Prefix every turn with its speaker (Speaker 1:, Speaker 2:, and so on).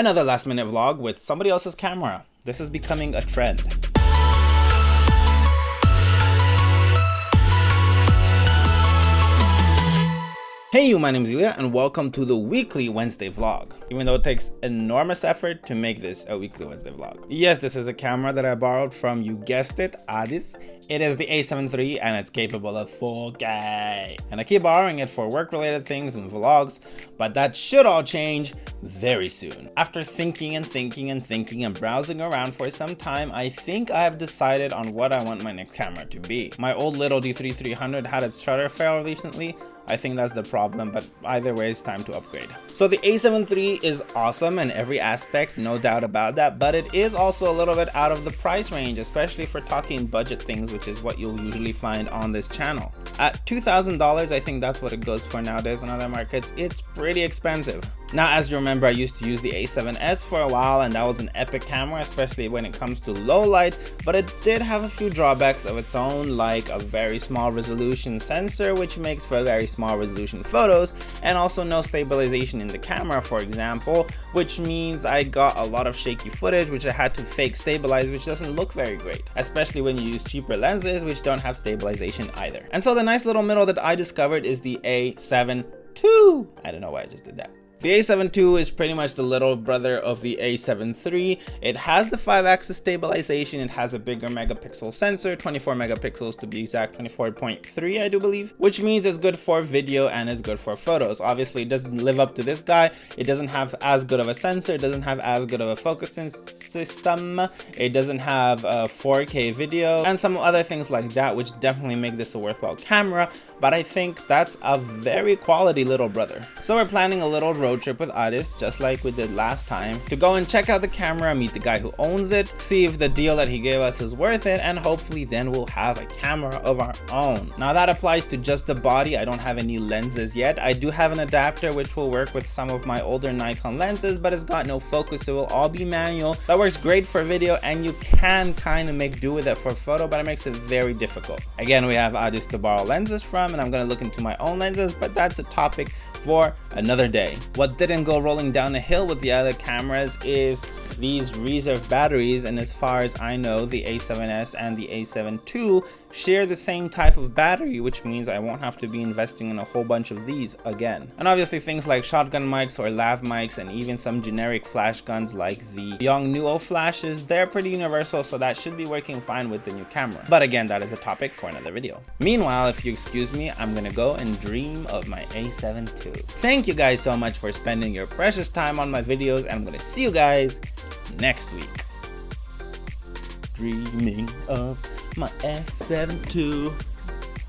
Speaker 1: Another last minute vlog with somebody else's camera. This is becoming a trend. Hey you, my name is Ilya and welcome to the weekly Wednesday vlog. Even though it takes enormous effort to make this a weekly Wednesday vlog. Yes, this is a camera that I borrowed from, you guessed it, Addis. It is the a7 III and it's capable of 4K. And I keep borrowing it for work related things and vlogs, but that should all change very soon. After thinking and thinking and thinking and browsing around for some time, I think I have decided on what I want my next camera to be. My old little D3300 had its shutter fail recently, I think that's the problem, but either way, it's time to upgrade. So the a7 III is awesome in every aspect, no doubt about that, but it is also a little bit out of the price range, especially for talking budget things, which is what you'll usually find on this channel. At $2,000, I think that's what it goes for nowadays in other markets. It's pretty expensive. Now, as you remember, I used to use the a7S for a while, and that was an epic camera, especially when it comes to low light, but it did have a few drawbacks of its own, like a very small resolution sensor, which makes for very small resolution photos, and also no stabilization in the camera, for example, which means I got a lot of shaky footage, which I had to fake stabilize, which doesn't look very great, especially when you use cheaper lenses, which don't have stabilization either. And so the nice little middle that I discovered is the A7 II. I don't know why I just did that. The A7 II is pretty much the little brother of the A7 III. It has the 5-axis stabilization, it has a bigger megapixel sensor, 24 megapixels to be exact, 24.3 I do believe, which means it's good for video and it's good for photos. Obviously it doesn't live up to this guy, it doesn't have as good of a sensor, it doesn't have as good of a focusing system, it doesn't have a 4K video, and some other things like that which definitely make this a worthwhile camera, but I think that's a very quality little brother. So we're planning a little road road trip with Addis, just like we did last time, to go and check out the camera, meet the guy who owns it, see if the deal that he gave us is worth it, and hopefully then we'll have a camera of our own. Now that applies to just the body, I don't have any lenses yet. I do have an adapter which will work with some of my older Nikon lenses, but it's got no focus, so it will all be manual. That works great for video, and you can kind of make do with it for photo, but it makes it very difficult. Again, we have Addis to borrow lenses from, and I'm going to look into my own lenses, but that's a topic for another day. What didn't go rolling down the hill with the other cameras is these reserve batteries. And as far as I know the A7S and the A7 II share the same type of battery which means I won't have to be investing in a whole bunch of these again. And obviously things like shotgun mics or lav mics and even some generic flash guns like the Yongnuo flashes, they're pretty universal so that should be working fine with the new camera. But again, that is a topic for another video. Meanwhile, if you excuse me, I'm gonna go and dream of my A7 II. Thank you guys so much for spending your precious time on my videos and I'm gonna see you guys next week. Dreaming of my S7 II.